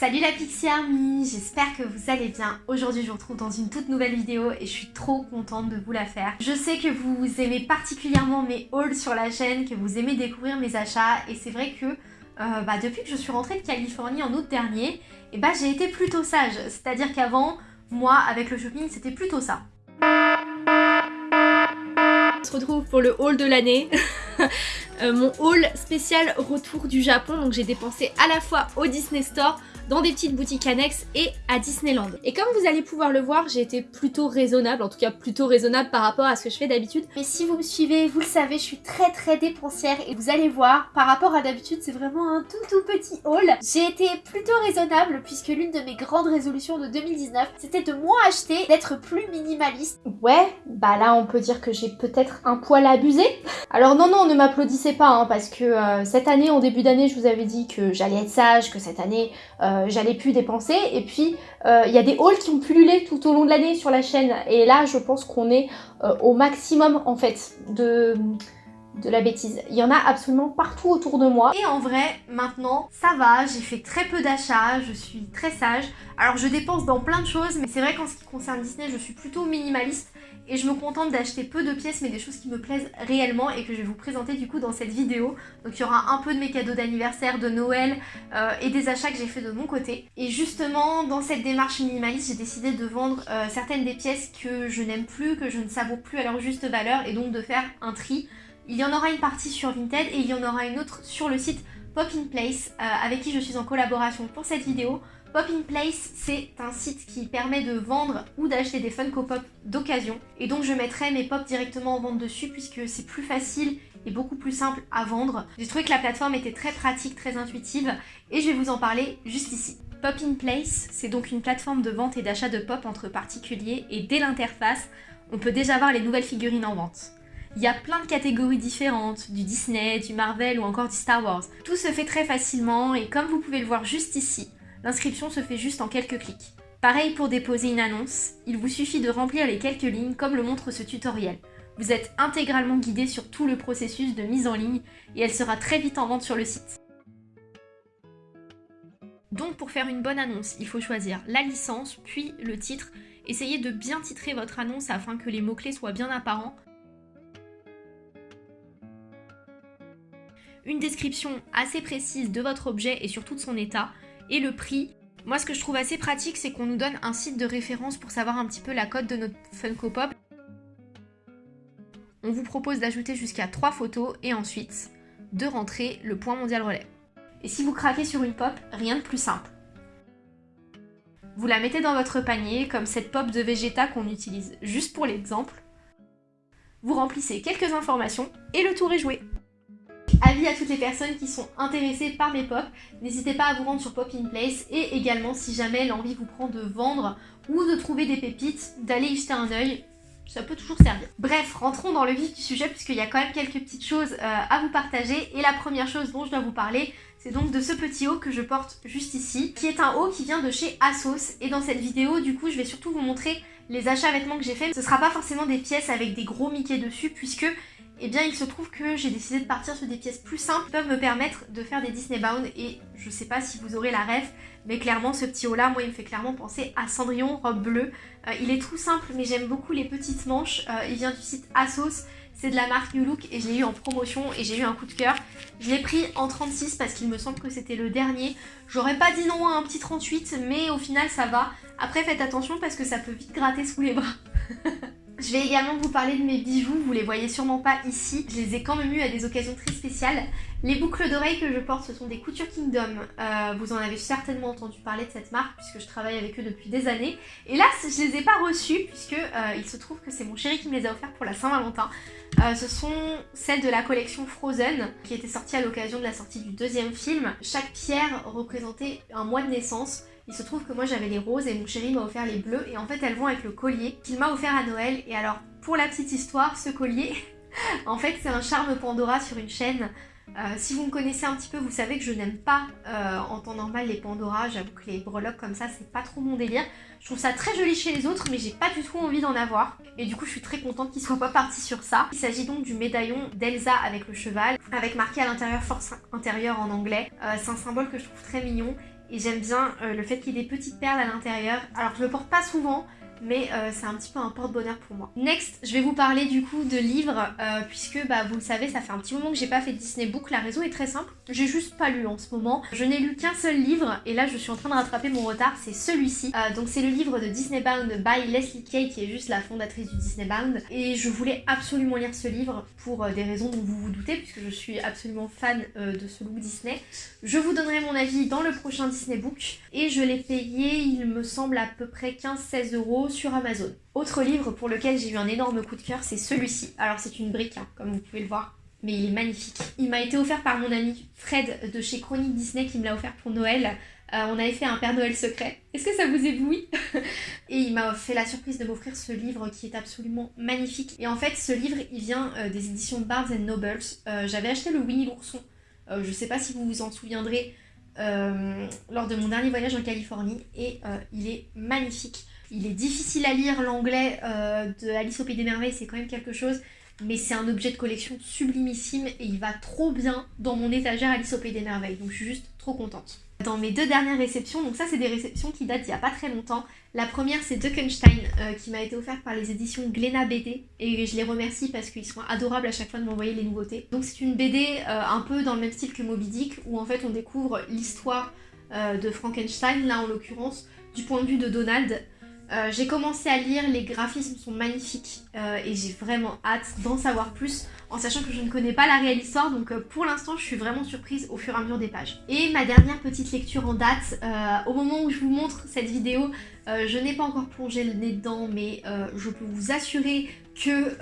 Salut la Pixie Army, j'espère que vous allez bien. Aujourd'hui je vous retrouve dans une toute nouvelle vidéo et je suis trop contente de vous la faire. Je sais que vous aimez particulièrement mes hauls sur la chaîne, que vous aimez découvrir mes achats et c'est vrai que euh, bah, depuis que je suis rentrée de Californie en août dernier, et eh bah, j'ai été plutôt sage. C'est-à-dire qu'avant, moi avec le shopping c'était plutôt ça. On se retrouve pour le haul de l'année. Euh, mon haul spécial retour du Japon. Donc j'ai dépensé à la fois au Disney Store, dans des petites boutiques annexes et à Disneyland. Et comme vous allez pouvoir le voir, j'ai été plutôt raisonnable, en tout cas plutôt raisonnable par rapport à ce que je fais d'habitude. Mais si vous me suivez, vous le savez, je suis très très dépensière et vous allez voir, par rapport à d'habitude, c'est vraiment un tout tout petit haul. J'ai été plutôt raisonnable puisque l'une de mes grandes résolutions de 2019, c'était de moins acheter, d'être plus minimaliste. Ouais, bah là on peut dire que j'ai peut-être un poil abusé. Alors non non, ne m'applaudissez pas hein, parce que euh, cette année, en début d'année, je vous avais dit que j'allais être sage, que cette année, euh, euh, j'allais plus dépenser. Et puis, euh, il y a des hauls qui ont pullulé tout au long de l'année sur la chaîne. Et là, je pense qu'on est euh, au maximum, en fait, de de la bêtise. Il y en a absolument partout autour de moi. Et en vrai, maintenant, ça va, j'ai fait très peu d'achats, je suis très sage. Alors je dépense dans plein de choses, mais c'est vrai qu'en ce qui concerne Disney, je suis plutôt minimaliste et je me contente d'acheter peu de pièces mais des choses qui me plaisent réellement et que je vais vous présenter du coup dans cette vidéo. Donc il y aura un peu de mes cadeaux d'anniversaire, de Noël euh, et des achats que j'ai fait de mon côté. Et justement dans cette démarche minimaliste j'ai décidé de vendre euh, certaines des pièces que je n'aime plus, que je ne savoure plus à leur juste valeur et donc de faire un tri. Il y en aura une partie sur Vinted et il y en aura une autre sur le site Pop in Place euh, avec qui je suis en collaboration pour cette vidéo. Pop in Place, c'est un site qui permet de vendre ou d'acheter des Funko Pop d'occasion. Et donc je mettrai mes pop directement en vente dessus puisque c'est plus facile et beaucoup plus simple à vendre. J'ai trouvé que la plateforme était très pratique, très intuitive et je vais vous en parler juste ici. Pop in Place, c'est donc une plateforme de vente et d'achat de pop entre particuliers et dès l'interface, on peut déjà voir les nouvelles figurines en vente. Il y a plein de catégories différentes, du Disney, du Marvel ou encore du Star Wars. Tout se fait très facilement et comme vous pouvez le voir juste ici, L'inscription se fait juste en quelques clics. Pareil pour déposer une annonce, il vous suffit de remplir les quelques lignes comme le montre ce tutoriel. Vous êtes intégralement guidé sur tout le processus de mise en ligne et elle sera très vite en vente sur le site. Donc pour faire une bonne annonce, il faut choisir la licence, puis le titre. Essayez de bien titrer votre annonce afin que les mots-clés soient bien apparents. Une description assez précise de votre objet et surtout de son état, et le prix. Moi, ce que je trouve assez pratique, c'est qu'on nous donne un site de référence pour savoir un petit peu la cote de notre Funko Pop. On vous propose d'ajouter jusqu'à 3 photos et ensuite de rentrer le point mondial relais. Et si vous craquez sur une pop, rien de plus simple. Vous la mettez dans votre panier, comme cette pop de Vegeta qu'on utilise juste pour l'exemple. Vous remplissez quelques informations et le tour est joué. Avis à toutes les personnes qui sont intéressées par mes pop, n'hésitez pas à vous rendre sur Pop in Place et également si jamais l'envie vous prend de vendre ou de trouver des pépites, d'aller y jeter un œil, ça peut toujours servir. Bref, rentrons dans le vif du sujet puisqu'il y a quand même quelques petites choses euh, à vous partager et la première chose dont je dois vous parler, c'est donc de ce petit haut que je porte juste ici, qui est un haut qui vient de chez Asos et dans cette vidéo, du coup, je vais surtout vous montrer les achats vêtements que j'ai fait. Ce sera pas forcément des pièces avec des gros Mickey dessus puisque et eh bien il se trouve que j'ai décidé de partir sur des pièces plus simples qui peuvent me permettre de faire des Disney Bound et je sais pas si vous aurez la rêve mais clairement ce petit haut là moi il me fait clairement penser à Cendrillon robe bleue. Euh, il est tout simple mais j'aime beaucoup les petites manches, euh, il vient du site Asos, c'est de la marque New Look et je l'ai eu en promotion et j'ai eu un coup de cœur. Je l'ai pris en 36 parce qu'il me semble que c'était le dernier. J'aurais pas dit non à un petit 38 mais au final ça va. Après faites attention parce que ça peut vite gratter sous les bras. Je vais également vous parler de mes bijoux, vous les voyez sûrement pas ici, je les ai quand même eu à des occasions très spéciales. Les boucles d'oreilles que je porte, ce sont des Couture Kingdom, euh, vous en avez certainement entendu parler de cette marque puisque je travaille avec eux depuis des années. Et là, je les ai pas reçues puisque euh, il se trouve que c'est mon chéri qui me les a offertes pour la Saint-Valentin. Euh, ce sont celles de la collection Frozen qui était sortie à l'occasion de la sortie du deuxième film. Chaque pierre représentait un mois de naissance il se trouve que moi j'avais les roses et mon chéri m'a offert les bleus et en fait elles vont avec le collier qu'il m'a offert à Noël. Et alors pour la petite histoire, ce collier, en fait c'est un charme Pandora sur une chaîne. Euh, si vous me connaissez un petit peu, vous savez que je n'aime pas euh, en temps normal les Pandora. J'avoue que les breloques comme ça, c'est pas trop mon délire. Je trouve ça très joli chez les autres, mais j'ai pas du tout envie d'en avoir. Et du coup, je suis très contente qu'ils soient pas partis sur ça. Il s'agit donc du médaillon d'Elsa avec le cheval, avec marqué à l'intérieur force intérieure en anglais. Euh, c'est un symbole que je trouve très mignon. Et j'aime bien le fait qu'il y ait des petites perles à l'intérieur. Alors je le porte pas souvent, mais euh, c'est un petit peu un porte-bonheur pour moi. Next, je vais vous parler du coup de livres, euh, puisque bah, vous le savez, ça fait un petit moment que j'ai pas fait Disney Book. La raison est très simple, j'ai juste pas lu en ce moment. Je n'ai lu qu'un seul livre, et là je suis en train de rattraper mon retard, c'est celui-ci. Euh, donc c'est le livre de Disney Bound by Leslie Kay, qui est juste la fondatrice du Disney Bound. Et je voulais absolument lire ce livre pour des raisons dont vous vous doutez, puisque je suis absolument fan de ce look Disney. Je vous donnerai mon avis dans le prochain Disney Book, et je l'ai payé, il me semble, à peu près 15-16 euros sur Amazon. Autre livre pour lequel j'ai eu un énorme coup de cœur, c'est celui-ci. Alors c'est une brique, hein, comme vous pouvez le voir, mais il est magnifique. Il m'a été offert par mon ami Fred de chez Chronique Disney qui me l'a offert pour Noël. Euh, on avait fait un Père Noël secret. Est-ce que ça vous éblouit Et il m'a fait la surprise de m'offrir ce livre qui est absolument magnifique. Et en fait, ce livre, il vient euh, des éditions Barnes Nobles. Euh, j'avais acheté le Winnie l'ourson. je sais pas si vous vous en souviendrez. lors de mon dernier voyage en Californie et il est magnifique. Il est difficile à lire, l'anglais euh, de Alice au Pays des Merveilles, c'est quand même quelque chose, mais c'est un objet de collection sublimissime et il va trop bien dans mon étagère Alice au Pays des Merveilles, donc je suis juste trop contente. Dans mes deux dernières réceptions, donc ça c'est des réceptions qui datent d'il n'y a pas très longtemps. La première c'est Duckenstein euh, qui m'a été offerte par les éditions Glénat BD et je les remercie parce qu'ils sont adorables à chaque fois de m'envoyer les nouveautés. Donc c'est une BD euh, un peu dans le même style que Moby Dick où en fait on découvre l'histoire de Frankenstein, là en l'occurrence du point de vue de Donald. Euh, j'ai commencé à lire, les graphismes sont magnifiques euh, et j'ai vraiment hâte d'en savoir plus en sachant que je ne connais pas la réelle histoire donc euh, pour l'instant je suis vraiment surprise au fur et à mesure des pages. Et ma dernière petite lecture en date, au moment où je vous montre cette vidéo, je n'ai pas encore plongé le nez dedans mais je peux vous assurer que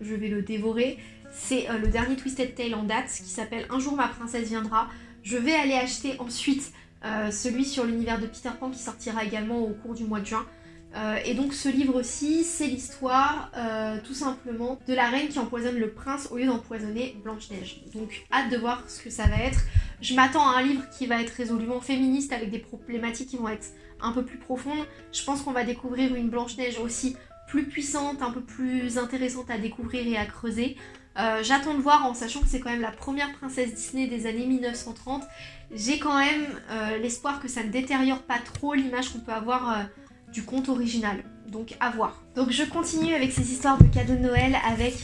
je vais le dévorer. C'est le dernier Twisted Tale en date qui s'appelle Un jour ma princesse viendra. Je vais aller acheter ensuite euh, celui sur l'univers de Peter Pan qui sortira également au cours du mois de juin. Euh, et donc ce livre-ci, c'est l'histoire euh, tout simplement de la reine qui empoisonne le prince au lieu d'empoisonner Blanche-Neige. Donc hâte de voir ce que ça va être. Je m'attends à un livre qui va être résolument féministe avec des problématiques qui vont être un peu plus profondes. Je pense qu'on va découvrir une Blanche-Neige aussi plus puissante, un peu plus intéressante à découvrir et à creuser. Euh, j'attends de voir en sachant que c'est quand même la première princesse Disney des années 1930. J'ai quand même euh, l'espoir que ça ne détériore pas trop l'image qu'on peut avoir euh, du conte original. Donc à voir. Donc je continue avec ces histoires de cadeaux de Noël avec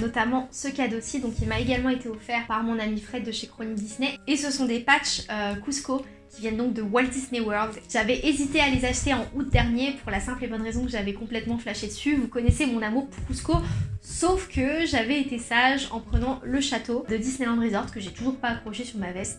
notamment ce cadeau-ci. Donc il m'a également été offert par mon ami Fred de chez Chronique Disney. Et ce sont des patchs Cusco qui viennent donc de Walt Disney World. J'avais hésité à les acheter en août dernier pour la simple et bonne raison que j'avais complètement flashé dessus. Vous connaissez mon amour pour Cusco, sauf que j'avais été sage en prenant le château de Disneyland Resort que j'ai toujours pas accroché sur ma veste.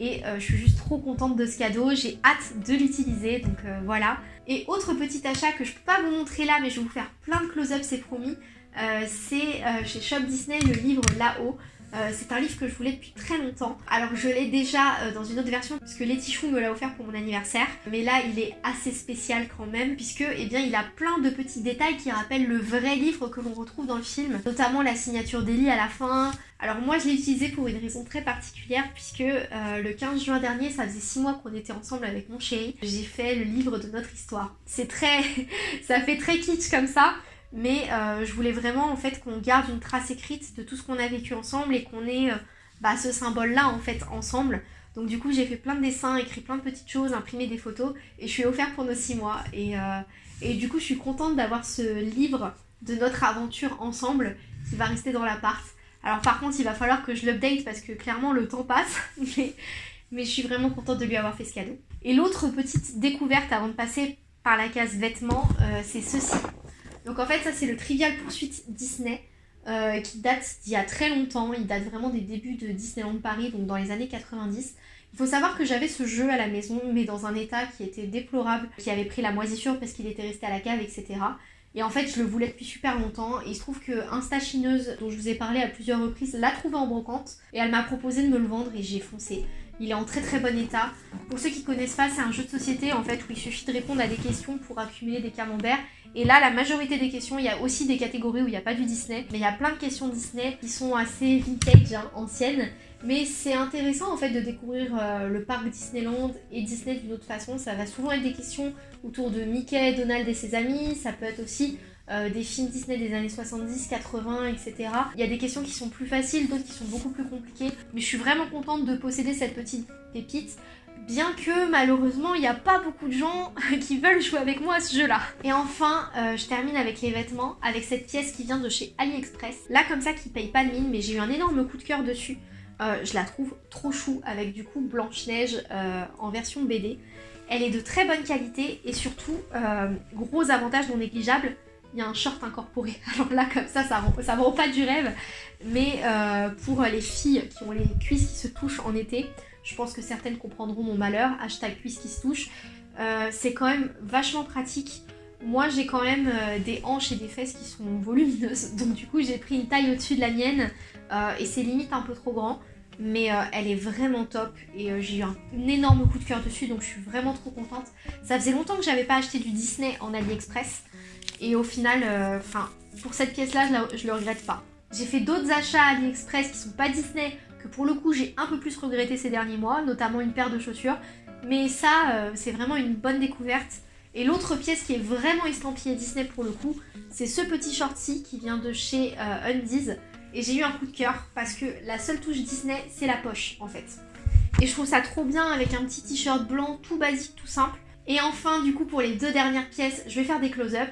Et euh, je suis juste trop contente de ce cadeau, j'ai hâte de l'utiliser, donc euh, voilà. Et autre petit achat que je peux pas vous montrer là, mais je vais vous faire plein de close-up, c'est promis, euh, c'est chez Shop Disney le livre Là-haut. Euh, c'est un livre que je voulais depuis très longtemps. Alors je l'ai déjà euh, dans une autre version puisque Letty Chou me l'a offert pour mon anniversaire. Mais là il est assez spécial quand même puisque eh bien, il a plein de petits détails qui rappellent le vrai livre que l'on retrouve dans le film. Notamment la signature d'Ellie à la fin. Alors moi je l'ai utilisé pour une raison très particulière puisque euh, le 15 juin dernier, ça faisait 6 mois qu'on était ensemble avec mon chéri. J'ai fait le livre de notre histoire. C'est très... ça fait très kitsch comme ça mais euh, je voulais vraiment en fait qu'on garde une trace écrite de tout ce qu'on a vécu ensemble et qu'on ait euh, bah, ce symbole là en fait ensemble. Donc du coup j'ai fait plein de dessins, écrit plein de petites choses, imprimé des photos et je suis offert pour nos 6 mois. Et, euh, et du coup je suis contente d'avoir ce livre de notre aventure ensemble qui va rester dans l'appart. Alors par contre il va falloir que je l'update parce que clairement le temps passe, mais, mais je suis vraiment contente de lui avoir fait ce cadeau. Et l'autre petite découverte avant de passer par la case vêtements, c'est ceci. Donc en fait ça c'est le Trivial Poursuite Disney euh, qui date d'il y a très longtemps, il date vraiment des débuts de Disneyland Paris, donc dans les années 90. Il faut savoir que j'avais ce jeu à la maison, mais dans un état qui était déplorable, qui avait pris la moisissure parce qu'il était resté à la cave, etc. Et en fait, je le voulais depuis super longtemps. Et il se trouve que Instachineuse, dont je vous ai parlé à plusieurs reprises, l'a trouvé en brocante. Et elle m'a proposé de me le vendre et j'ai foncé. Il est en très très bon état. Pour ceux qui connaissent pas, c'est un jeu de société en fait où il suffit de répondre à des questions pour accumuler des camemberts. Et là, la majorité des questions, il y a aussi des catégories où il n'y a pas du Disney, mais il y a plein de questions Disney qui sont assez vintage, hein, anciennes. Mais c'est intéressant en fait de découvrir euh, le parc Disneyland et Disney d'une autre façon. Ça va souvent être des questions autour de Mickey, Donald et ses amis. Ça peut être aussi euh, des films Disney des années 70, 80, etc. Il y a des questions qui sont plus faciles, d'autres qui sont beaucoup plus compliquées. Mais je suis vraiment contente de posséder cette petite pépite bien que malheureusement il n'y a pas beaucoup de gens qui veulent jouer avec moi à ce jeu là. Et enfin euh, je termine avec les vêtements, avec cette pièce qui vient de chez AliExpress. Là comme ça qui paye pas de mine mais j'ai eu un énorme coup de cœur dessus. Euh, je la trouve trop chou avec du coup Blanche-Neige euh, en version BD. Elle est de très bonne qualité et surtout, gros avantage non négligeable, il y a un short incorporé. Alors là, comme ça, ça ne ça rend pas du rêve. Mais pour les filles qui ont les cuisses qui se touchent en été, je pense que certaines comprendront mon malheur, hashtag cuisse qui se touche. Euh, c'est quand même vachement pratique. Moi j'ai quand même euh, des hanches et des fesses qui sont volumineuses, donc du coup j'ai pris une taille au-dessus de la mienne euh, et c'est limite un peu trop grand. Mais elle est vraiment top et j'ai eu un, énorme coup de cœur dessus donc je suis vraiment trop contente. Ça faisait longtemps que j'avais pas acheté du Disney en AliExpress et au final, enfin pour cette pièce là je, je le regrette pas. J'ai fait d'autres achats AliExpress qui sont pas Disney que pour le coup j'ai un peu plus regretté ces derniers mois, notamment une paire de chaussures. Mais ça, euh, c'est vraiment une bonne découverte. Et l'autre pièce qui est vraiment estampillée Disney pour le coup, c'est ce petit shorty qui vient de chez euh, Undies. Et j'ai eu un coup de cœur parce que la seule touche Disney, c'est la poche en fait. Et je trouve ça trop bien avec un petit t-shirt blanc tout basique, tout simple. Et enfin, du coup, pour les deux dernières pièces, je vais faire des close-up.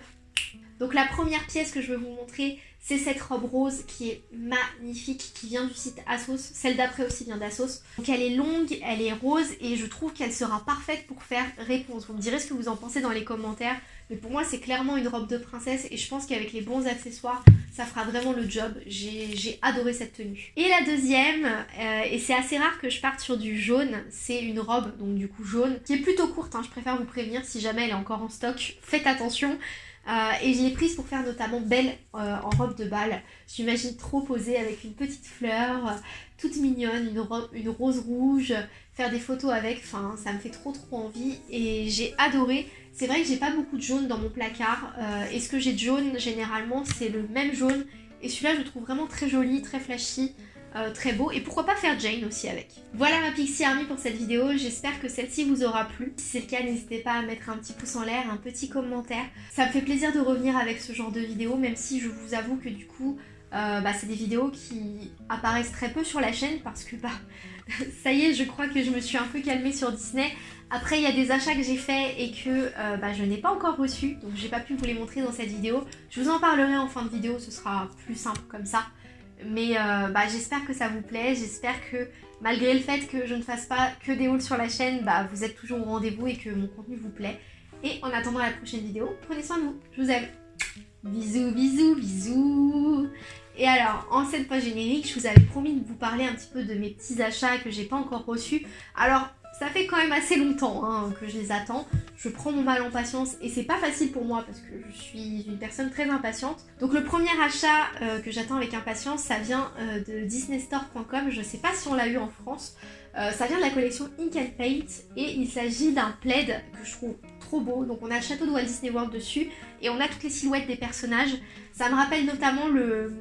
Donc la première pièce que je vais vous montrer, c'est cette robe rose qui est magnifique, qui vient du site Asos. Celle d'après aussi vient d'Asos. Donc elle est longue, elle est rose et je trouve qu'elle sera parfaite pour faire réponse. Vous me direz ce que vous en pensez dans les commentaires. Mais pour moi, c'est clairement une robe de princesse et je pense qu'avec les bons accessoires, ça fera vraiment le job. J'ai adoré cette tenue. Et la deuxième, euh, et c'est assez rare que je parte sur du jaune, c'est une robe, donc du coup jaune, qui est plutôt courte. Hein. je préfère vous prévenir si jamais elle est encore en stock. Faites attention. Euh, et je l'ai prise pour faire notamment belle euh, en robe de bal. J'imagine trop posée avec une petite fleur, euh, toute mignonne, une, rose rouge, faire des photos avec, enfin ça me fait trop trop envie et j'ai adoré. C'est vrai que j'ai pas beaucoup de jaune dans mon placard et ce que j'ai de jaune généralement c'est le même jaune et celui-là je le trouve vraiment très joli, très flashy. Euh, très beau et pourquoi pas faire Jane aussi avec. Voilà ma Pixie Army pour cette vidéo, j'espère que celle-ci vous aura plu. Si c'est le cas, n'hésitez pas à mettre un petit pouce en l'air, un petit commentaire. Ça me fait plaisir de revenir avec ce genre de vidéo, même si je vous avoue que du coup, euh, bah, c'est des vidéos qui apparaissent très peu sur la chaîne parce que bah, ça y est, je crois que je me suis un peu calmée sur Disney. Après, il y a des achats que j'ai faits et que euh, bah, je n'ai pas encore reçus, donc j'ai pas pu vous les montrer dans cette vidéo. Je vous en parlerai en fin de vidéo, ce sera plus simple comme ça. Mais euh, bah, j'espère que ça vous plaît, j'espère que malgré le fait que je ne fasse pas que des hauls sur la chaîne, bah, vous êtes toujours au rendez-vous et que mon contenu vous plaît. Et en attendant la prochaine vidéo, prenez soin de vous, je vous aime. Bisous, bisous, bisous Et alors, en cette page générique, je vous avais promis de vous parler un petit peu de mes petits achats que j'ai pas encore reçus. Alors, ça fait quand même assez longtemps hein, que je les attends. Je prends mon mal en patience et c'est pas facile pour moi parce que je suis une personne très impatiente. Donc le premier achat euh, que j'attends avec impatience, ça vient euh, de disneystore.com. Je sais pas si on l'a eu en France. Euh, ça vient de la collection Ink and Paint et il s'agit d'un plaid que je trouve trop beau. Donc on a le château de Walt Disney World dessus et on a toutes les silhouettes des personnages. Ça me rappelle notamment le,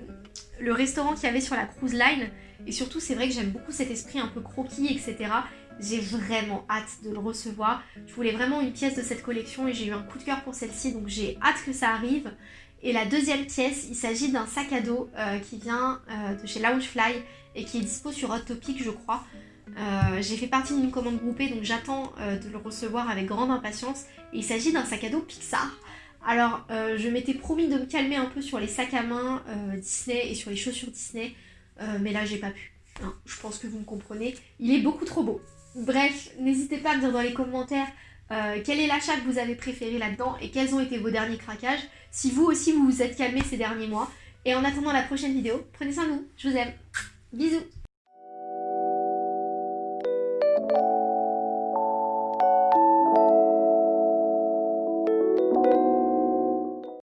le restaurant qu'il y avait sur la cruise line. Et surtout, c'est vrai que j'aime beaucoup cet esprit un peu croquis, etc. J'ai vraiment hâte de le recevoir. Je voulais vraiment une pièce de cette collection et j'ai eu un coup de cœur pour celle-ci, donc j'ai hâte que ça arrive. Et la deuxième pièce, il s'agit d'un sac à dos euh, qui vient euh, de chez Loungefly et qui est dispo sur Hot Topic, je crois. Euh, j'ai fait partie d'une commande groupée, donc j'attends de le recevoir avec grande impatience. Et il s'agit d'un sac à dos Pixar. Alors, je m'étais promis de me calmer un peu sur les sacs à main Disney et sur les chaussures Disney, mais là, j'ai pas pu. je pense que vous me comprenez. Il est beaucoup trop beau. Bref, n'hésitez pas à me dire dans les commentaires euh, quel est l'achat que vous avez préféré là-dedans et quels ont été vos derniers craquages. Si vous aussi vous vous êtes calmé ces derniers mois. Et en attendant la prochaine vidéo, prenez soin de vous. Je vous aime. Bisous